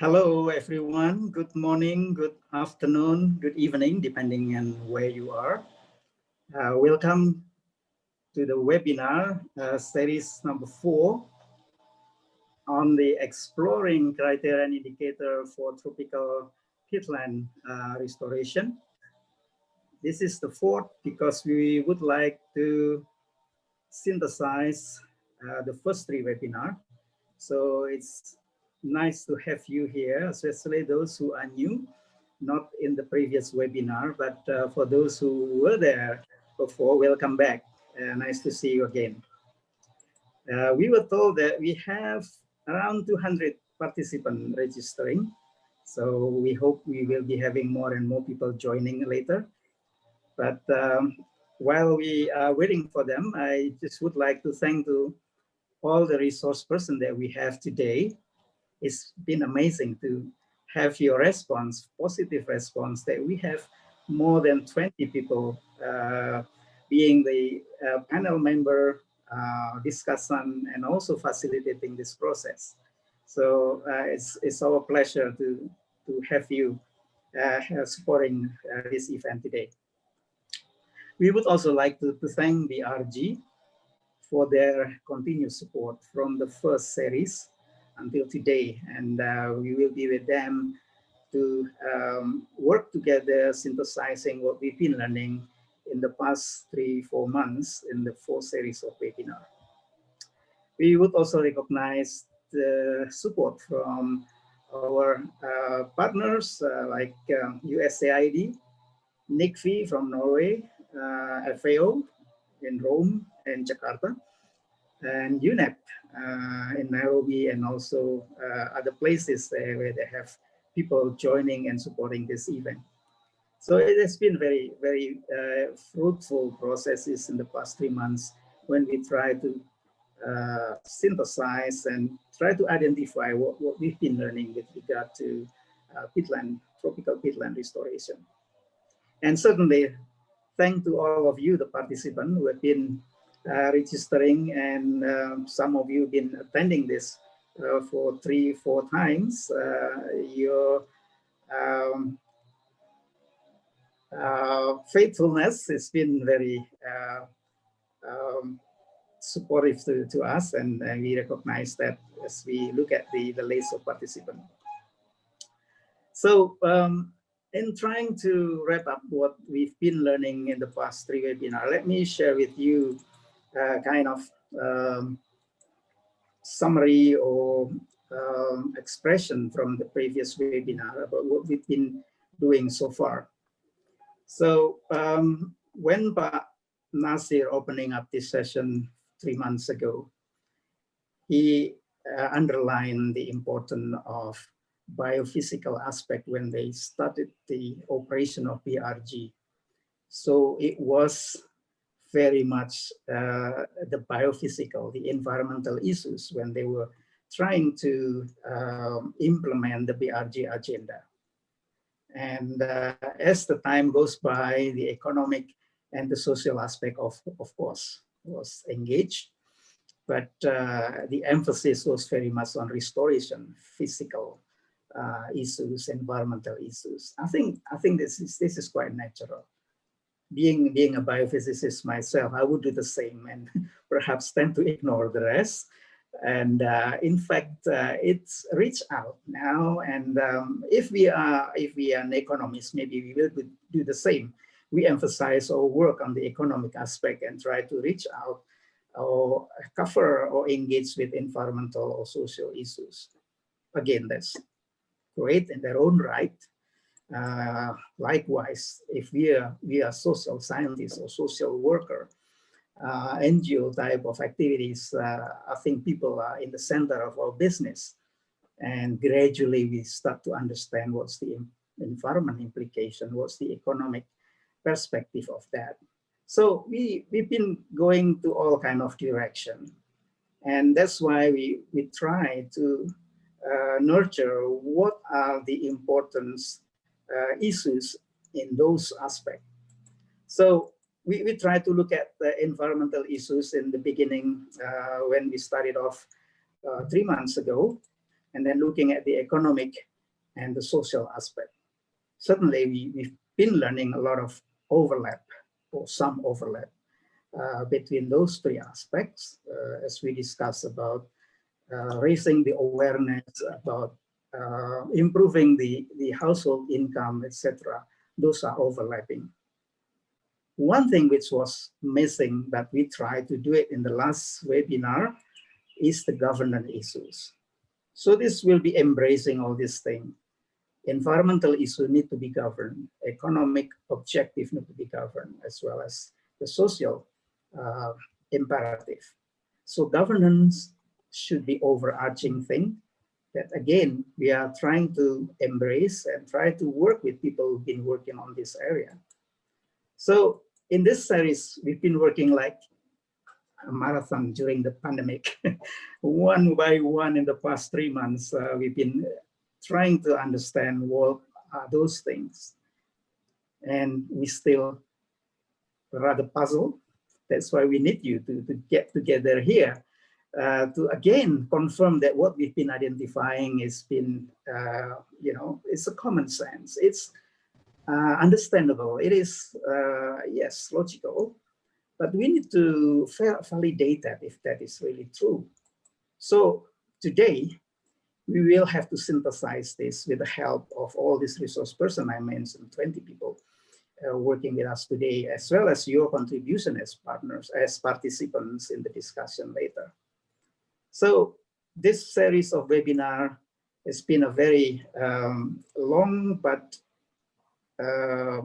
Hello, everyone. Good morning, good afternoon, good evening, depending on where you are. Uh, welcome to the webinar uh, series number four on the exploring criteria and indicator for tropical peatland uh, restoration. This is the fourth because we would like to synthesize uh, the first three webinar. So it's nice to have you here, especially those who are new, not in the previous webinar, but uh, for those who were there before, welcome back. Uh, nice to see you again. Uh, we were told that we have around 200 participants registering. So we hope we will be having more and more people joining later. But um, while we are waiting for them, I just would like to thank to all the resource person that we have today it's been amazing to have your response, positive response that we have more than 20 people uh, being the uh, panel member, uh, discussant, and also facilitating this process. So uh, it's, it's our pleasure to, to have you uh, supporting uh, this event today. We would also like to, to thank the BRG for their continued support from the first series until today. And uh, we will be with them to um, work together, synthesizing what we've been learning in the past three, four months in the four series of webinar. We would also recognize the support from our uh, partners uh, like um, USAID, NICFI from Norway, uh, FAO in Rome and Jakarta, and UNEP uh, in Nairobi and also uh, other places where they have people joining and supporting this event. So it has been very, very uh, fruitful processes in the past three months when we try to uh, synthesize and try to identify what, what we've been learning with regard to uh, peatland, tropical peatland restoration. And certainly, thank to all of you, the participants who have been registering and um, some of you been attending this uh, for three, four times. Uh, your um, faithfulness has been very um, supportive to, to us and, and, we recognize that as we look at the, the list of participants. So um, in trying to wrap up what we've been learning in the past three webinars, let me share with you uh, kind of um, summary or um, expression from the previous webinar about what we've been doing so far. So um, when Pak Nasir opening up this session three months ago, he uh, underlined the importance of biophysical aspect when they started the operation of BRG. So it was very much uh, the biophysical, the environmental issues when they were trying to um, implement the BRG agenda. And uh, as the time goes by, the economic and the social aspect of, of course, was engaged. But uh, the emphasis was very much on restoration, physical uh, issues, environmental issues. I think I think this is this is quite natural being being a biophysicist myself, I would do the same and perhaps tend to ignore the rest. And uh, in fact, uh, it's reached out now. And um, if we are if we are an economist, maybe we will do the same. We emphasize our work on the economic aspect and try to reach out or cover or engage with environmental or social issues. Again, that's great in their own right. Uh, likewise, if we are, we are social scientists or social worker, uh, NGO type of activities, uh, I think people are in the center of our business. And gradually we start to understand what's the environment implication, what's the economic perspective of that. So we, we've been going to all kind of direction. And that's why we, we try to uh, nurture what are the importance uh, issues in those aspects. So we, we try to look at the environmental issues in the beginning uh, when we started off uh, three months ago. and then looking at the economic and the social aspect. Certainly, we, we've been learning a lot of overlap or some overlap uh, between those three aspects uh, as we discuss about uh, raising the awareness about uh, improving the, the household income, etc. Those are overlapping. One thing which was missing, but we tried to do it in the last webinar, is the governance issues. So this will be embracing all these things. Environmental issues need to be governed, economic objective need to be governed, as well as the social uh, imperative. So governance should be overarching thing that again, we are trying to embrace and try to work with people who've been working on this area. So in this series, we've been working like a marathon during the pandemic. one by one in the past three months, uh, we've been trying to understand what are those things. And we still rather puzzled. That's why we need you to, to get together here uh, to again confirm that what we've been identifying has been, uh, you know, it's a common sense. It's uh, understandable. It is, uh, yes, logical, but we need to validate that if that is really true. So today, we will have to synthesize this with the help of all these resource person I mentioned, 20 people uh, working with us today, as well as your contribution as partners, as participants in the discussion later. So this series of webinar has been a very um, long but uh,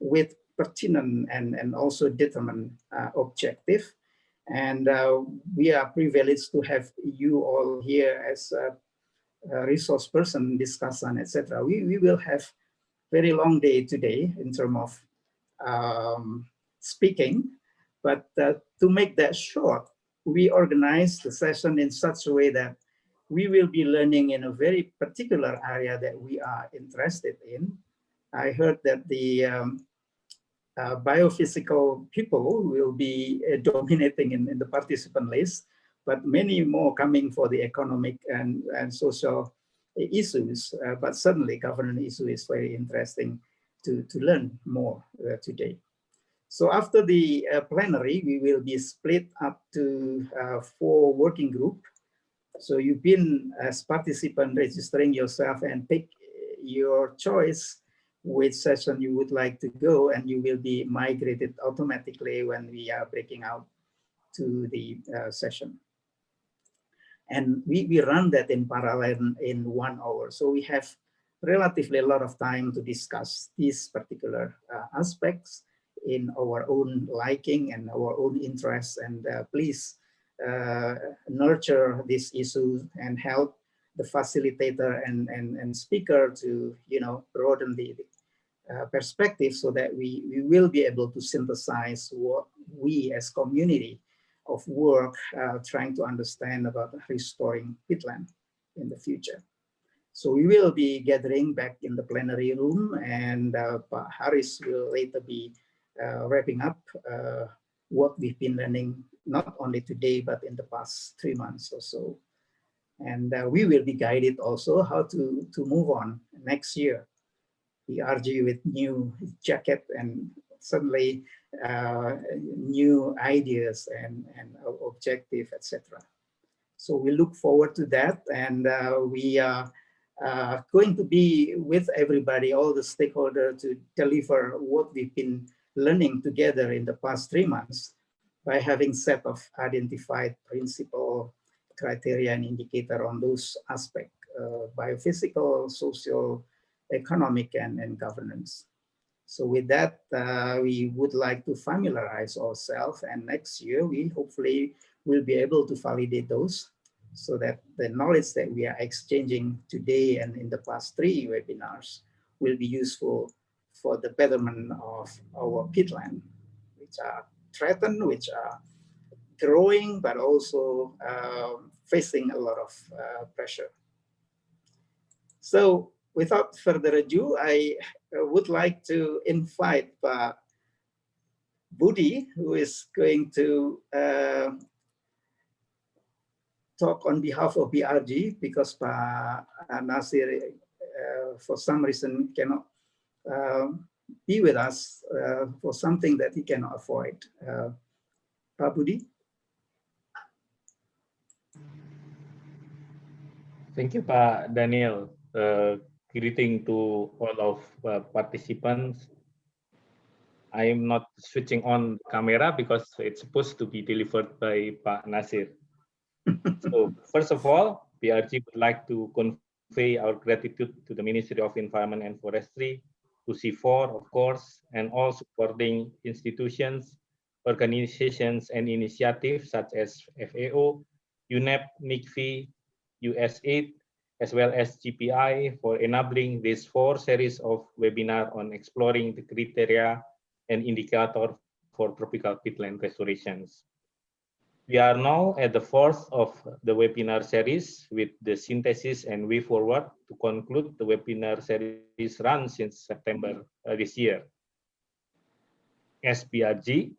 with pertinent and, and also determined uh, objective. And uh, we are privileged to have you all here as a, a resource person, discussant, etc. We, we will have very long day today in terms of um, speaking, but uh, to make that short, we organize the session in such a way that we will be learning in a very particular area that we are interested in. I heard that the um, uh, biophysical people will be uh, dominating in, in, the participant list, but many more coming for the economic and, and social issues. Uh, but certainly governance issue is very interesting to, to learn more uh, today. So after the uh, plenary, we will be split up to uh, four working group. So you've been as participant registering yourself and pick your choice which session you would like to go and you will be migrated automatically when we are breaking out to the uh, session. And we, we run that in parallel in one hour. So we have relatively a lot of time to discuss these particular uh, aspects in our own liking and our own interests. And uh, please uh, nurture this issue and help the facilitator and, and, and speaker to, you know, broaden the uh, perspective so that we, we will be able to synthesize what we as community of work uh, trying to understand about restoring peatland in the future. So we will be gathering back in the plenary room and uh, will later be wrapping up uh, what we've been learning, not only today, but in the past three months or so. And uh, we will be guided also how to, to move on next year. We argue with new jacket and suddenly uh, new ideas and, and objective, etc. So we look forward to that and uh, we are uh, going to be with everybody, all the stakeholders to deliver what we've been learning together in the past three months by having set of identified principle criteria and indicator on those aspects, uh, biophysical, social, economic, and, and governance. So with that, uh, we would like to familiarize ourselves and next year we hopefully will be able to validate those so that the knowledge that we are exchanging today and in the past three webinars will be useful for the betterment of our peatland, which are threatened, which are growing, but also uh, facing a lot of uh, pressure. So without further ado, I uh, would like to invite uh, Budi, who is going to uh, talk on behalf of BRG because Pak Nasir, uh, for some reason, cannot uh, be with us uh, for something that he cannot avoid. Uh, Pak Budi? Thank you, Pak Daniel. Uh, greeting to all of uh, participants. I am not switching on camera because it's supposed to be delivered by Pak Nasir. so first of all, BRG would like to convey our gratitude to the Ministry of Environment and Forestry, to CIFOR, of course, and all supporting institutions, organizations, and initiatives such as FAO, UNEP, NICFI, USAID, as well as GPI for enabling this four series of webinar on exploring the criteria and indicator for tropical peatland restorations. We are now at the fourth of the webinar series with the synthesis and way forward to conclude the webinar series run since September uh, this year. As BRG,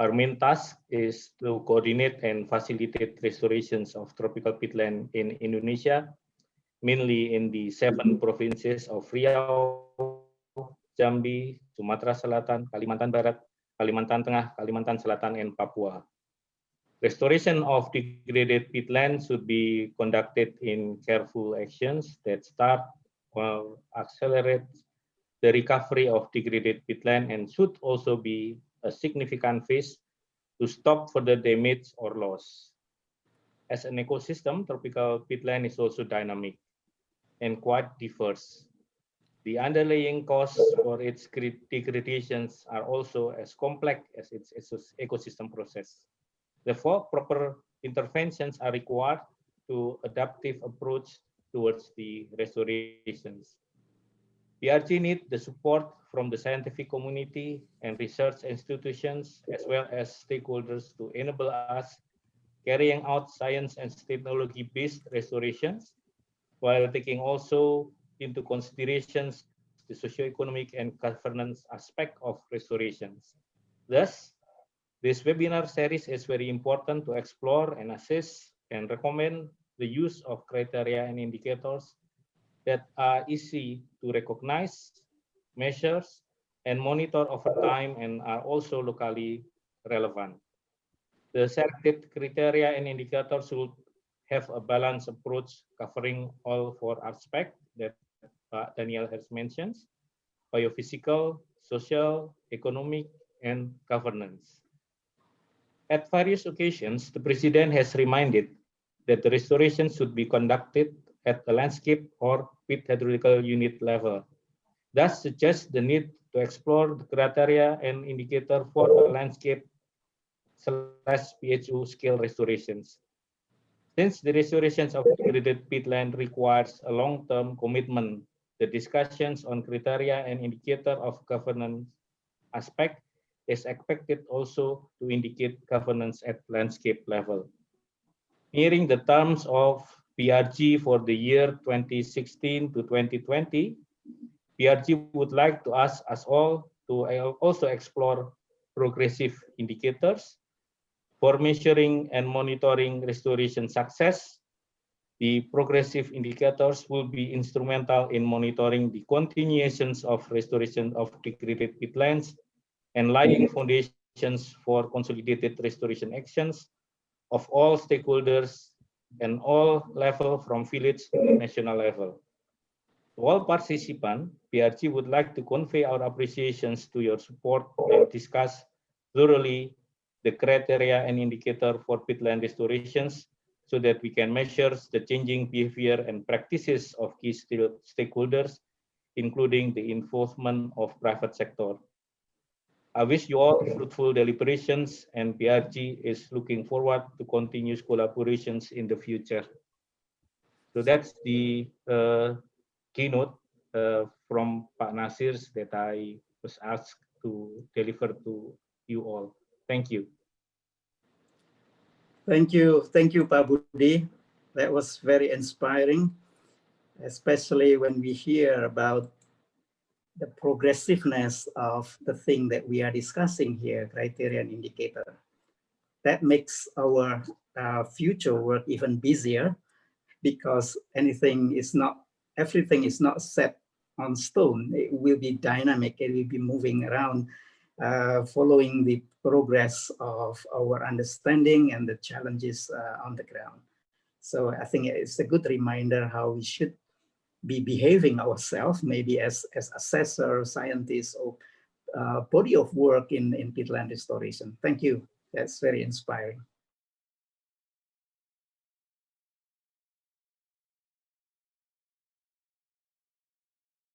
our main task is to coordinate and facilitate restorations of tropical peatland in Indonesia, mainly in the seven provinces of Riau, Jambi, Sumatera Selatan, Kalimantan Barat, Kalimantan Tengah, Kalimantan Selatan, and Papua. Restoration of degraded peatland should be conducted in careful actions that start or accelerate the recovery of degraded peatland and should also be a significant phase to stop further damage or loss. As an ecosystem, tropical peatland is also dynamic and quite diverse. The underlying causes for its degradations are also as complex as its ecosystem process. Therefore, proper interventions are required to adaptive approach towards the restorations. BRG need the support from the scientific community and research institutions, as well as stakeholders to enable us carrying out science and technology-based restorations, while taking also into considerations the socio-economic and governance aspect of restorations. Thus, this webinar series is very important to explore and assess and recommend the use of criteria and indicators that are easy to recognize, measures, and monitor over time and are also locally relevant. The selected criteria and indicators should have a balanced approach covering all four aspects that uh, Daniel has mentioned, biophysical, social, economic, and governance. At various occasions, the President has reminded that the restoration should be conducted at the landscape or peat hydrological unit level. Thus suggests the need to explore the criteria and indicator for landscape slash PHU scale restorations. Since the restorations of degraded peatland requires a long-term commitment, the discussions on criteria and indicator of governance aspect is expected also to indicate governance at landscape level. Nearing the terms of BRG for the year 2016 to 2020, BRG would like to ask us all to uh, also explore progressive indicators for measuring and monitoring restoration success. The progressive indicators will be instrumental in monitoring the continuations of restoration of degraded peatlands and laying foundations for consolidated restoration actions of all stakeholders and all level from village to national level. To all participants, BRG would like to convey our appreciations to your support and discuss thoroughly the criteria and indicator for peatland restorations so that we can measure the changing behavior and practices of key stakeholders, including the involvement of private sector. I wish you all fruitful deliberations and BRG is looking forward to continuous collaborations in the future. So that's the uh, keynote uh, from Pak Nasir that I was asked to deliver to you all. Thank you. Thank you. Thank you, Pak Budi. That was very inspiring, especially when we hear about the progressiveness of the thing that we are discussing here, criterion indicator. That makes our uh, future work even busier because anything is not, everything is not set on stone. It will be dynamic, it will be moving around uh, following the progress of our understanding and the challenges uh, on the ground. So I think it's a good reminder how we should be behaving ourselves, maybe as, as assessor, scientists, or uh, body of work in, in peatland restoration. Thank you. That's very inspiring.